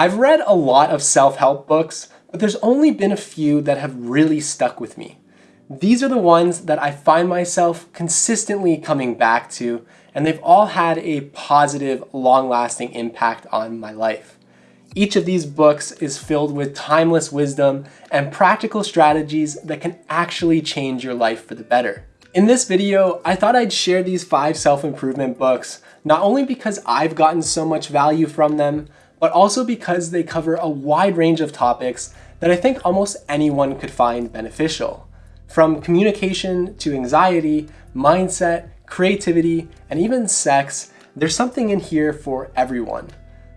I've read a lot of self-help books, but there's only been a few that have really stuck with me. These are the ones that I find myself consistently coming back to, and they've all had a positive, long-lasting impact on my life. Each of these books is filled with timeless wisdom and practical strategies that can actually change your life for the better. In this video, I thought I'd share these five self-improvement books, not only because I've gotten so much value from them, but also because they cover a wide range of topics that I think almost anyone could find beneficial. From communication to anxiety, mindset, creativity, and even sex, there's something in here for everyone.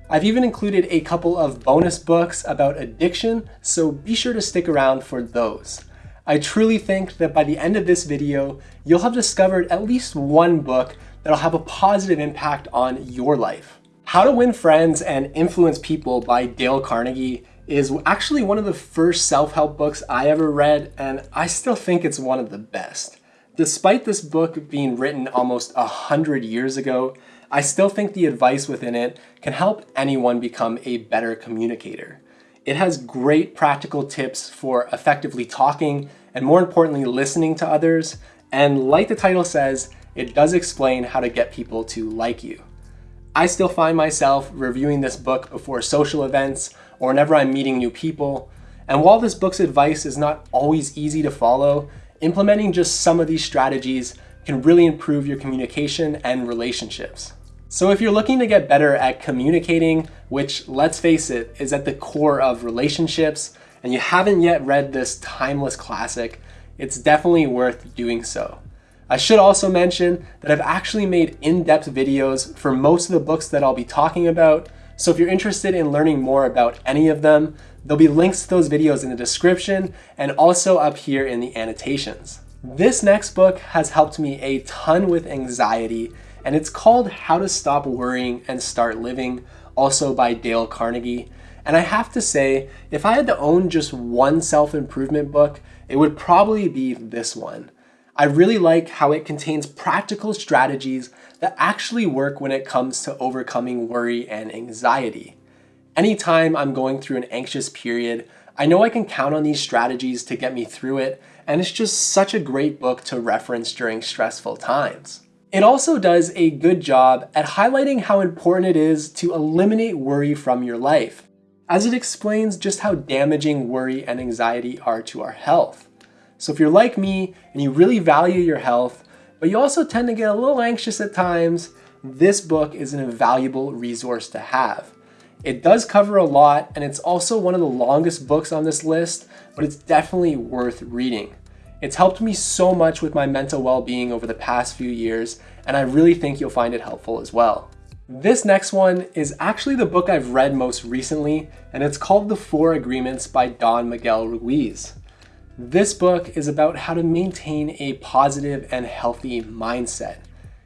I've even included a couple of bonus books about addiction, so be sure to stick around for those. I truly think that by the end of this video, you'll have discovered at least one book that'll have a positive impact on your life. How to Win Friends and Influence People by Dale Carnegie is actually one of the first self-help books I ever read, and I still think it's one of the best. Despite this book being written almost a hundred years ago, I still think the advice within it can help anyone become a better communicator. It has great practical tips for effectively talking and more importantly, listening to others. And like the title says, it does explain how to get people to like you. I still find myself reviewing this book before social events or whenever I'm meeting new people. And while this book's advice is not always easy to follow, implementing just some of these strategies can really improve your communication and relationships. So if you're looking to get better at communicating, which let's face it, is at the core of relationships, and you haven't yet read this timeless classic, it's definitely worth doing so. I should also mention that I've actually made in-depth videos for most of the books that I'll be talking about, so if you're interested in learning more about any of them, there'll be links to those videos in the description and also up here in the annotations. This next book has helped me a ton with anxiety and it's called How to Stop Worrying and Start Living, also by Dale Carnegie. And I have to say, if I had to own just one self-improvement book, it would probably be this one. I really like how it contains practical strategies that actually work when it comes to overcoming worry and anxiety. Anytime I'm going through an anxious period, I know I can count on these strategies to get me through it, and it's just such a great book to reference during stressful times. It also does a good job at highlighting how important it is to eliminate worry from your life, as it explains just how damaging worry and anxiety are to our health. So if you're like me and you really value your health, but you also tend to get a little anxious at times, this book is an invaluable resource to have. It does cover a lot and it's also one of the longest books on this list, but it's definitely worth reading. It's helped me so much with my mental well-being over the past few years, and I really think you'll find it helpful as well. This next one is actually the book I've read most recently, and it's called The Four Agreements by Don Miguel Ruiz. This book is about how to maintain a positive and healthy mindset.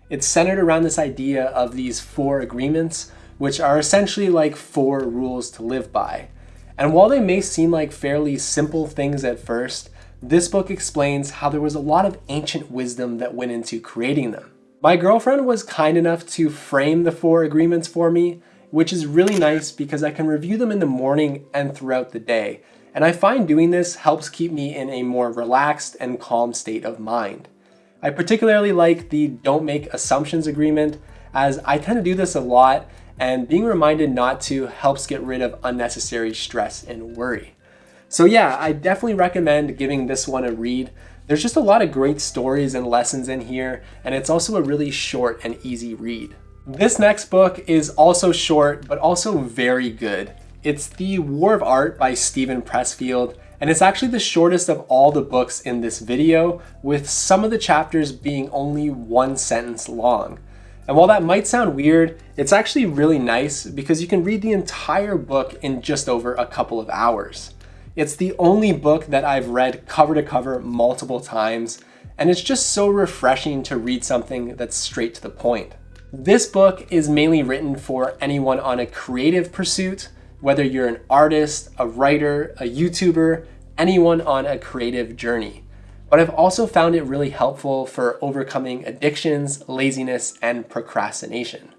It's centered around this idea of these four agreements, which are essentially like four rules to live by. And while they may seem like fairly simple things at first, this book explains how there was a lot of ancient wisdom that went into creating them. My girlfriend was kind enough to frame the four agreements for me, which is really nice because I can review them in the morning and throughout the day. And I find doing this helps keep me in a more relaxed and calm state of mind. I particularly like the don't make assumptions agreement as I tend to do this a lot and being reminded not to helps get rid of unnecessary stress and worry. So yeah, I definitely recommend giving this one a read. There's just a lot of great stories and lessons in here, and it's also a really short and easy read. This next book is also short, but also very good. It's The War of Art by Steven Pressfield, and it's actually the shortest of all the books in this video, with some of the chapters being only one sentence long. And while that might sound weird, it's actually really nice because you can read the entire book in just over a couple of hours. It's the only book that I've read cover to cover multiple times, and it's just so refreshing to read something that's straight to the point. This book is mainly written for anyone on a creative pursuit, whether you're an artist, a writer, a YouTuber, anyone on a creative journey. But I've also found it really helpful for overcoming addictions, laziness, and procrastination.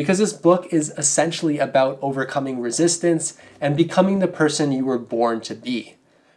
because this book is essentially about overcoming resistance and becoming the person you were born to be.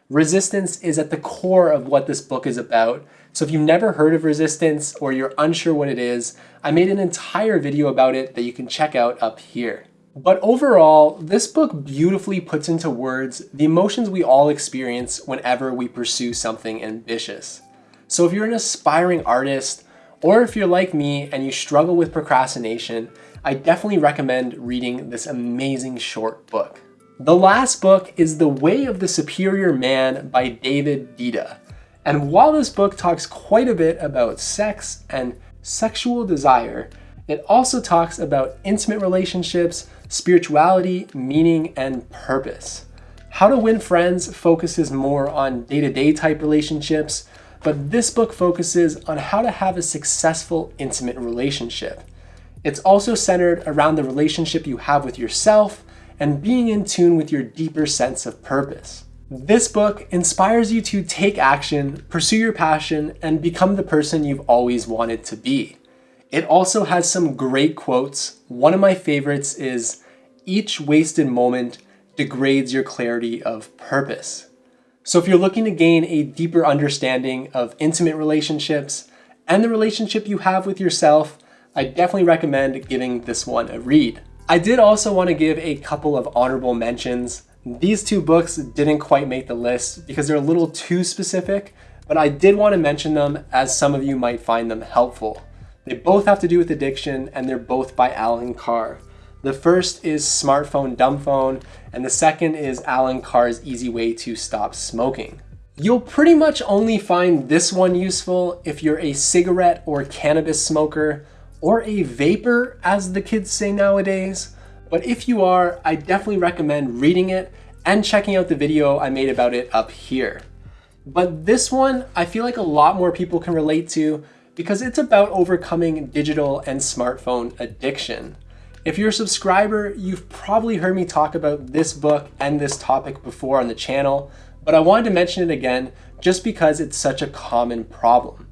Resistance is at the core of what this book is about. So if you've never heard of resistance or you're unsure what it is, I made an entire video about it that you can check out up here. But overall, this book beautifully puts into words the emotions we all experience whenever we pursue something ambitious. So if you're an aspiring artist, or if you're like me and you struggle with procrastination, I definitely recommend reading this amazing short book. The last book is The Way of the Superior Man by David Deida. And while this book talks quite a bit about sex and sexual desire, it also talks about intimate relationships, spirituality, meaning, and purpose. How to Win Friends focuses more on day-to-day -day type relationships, but this book focuses on how to have a successful intimate relationship. It's also centered around the relationship you have with yourself and being in tune with your deeper sense of purpose. This book inspires you to take action, pursue your passion, and become the person you've always wanted to be. It also has some great quotes. One of my favorites is, each wasted moment degrades your clarity of purpose. So if you're looking to gain a deeper understanding of intimate relationships and the relationship you have with yourself, I definitely recommend giving this one a read. I did also want to give a couple of honorable mentions. These two books didn't quite make the list because they're a little too specific, but I did want to mention them as some of you might find them helpful. They both have to do with addiction and they're both by Allen Carr. The first is Smartphone Dumb Phone, and the second is Allen Carr's Easy Way to Stop Smoking. You'll pretty much only find this one useful if you're a cigarette or cannabis smoker, or a vaper as the kids say nowadays. But if you are, I definitely recommend reading it and checking out the video I made about it up here. But this one, I feel like a lot more people can relate to because it's about overcoming digital and smartphone addiction. If you're a subscriber, you've probably heard me talk about this book and this topic before on the channel, but I wanted to mention it again just because it's such a common problem.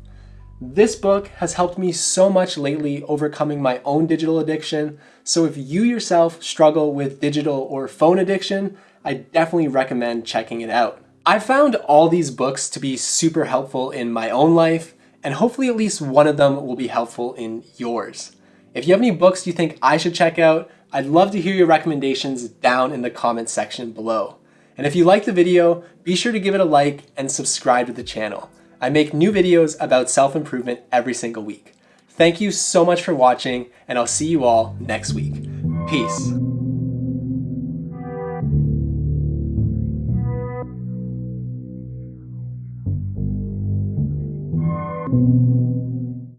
This book has helped me so much lately overcoming my own digital addiction, so if you yourself struggle with digital or phone addiction, I definitely recommend checking it out. I found all these books to be super helpful in my own life, and hopefully at least one of them will be helpful in yours. If you have any books you think I should check out, I'd love to hear your recommendations down in the comments section below. And if you like the video, be sure to give it a like and subscribe to the channel. I make new videos about self-improvement every single week. Thank you so much for watching, and I'll see you all next week. Peace.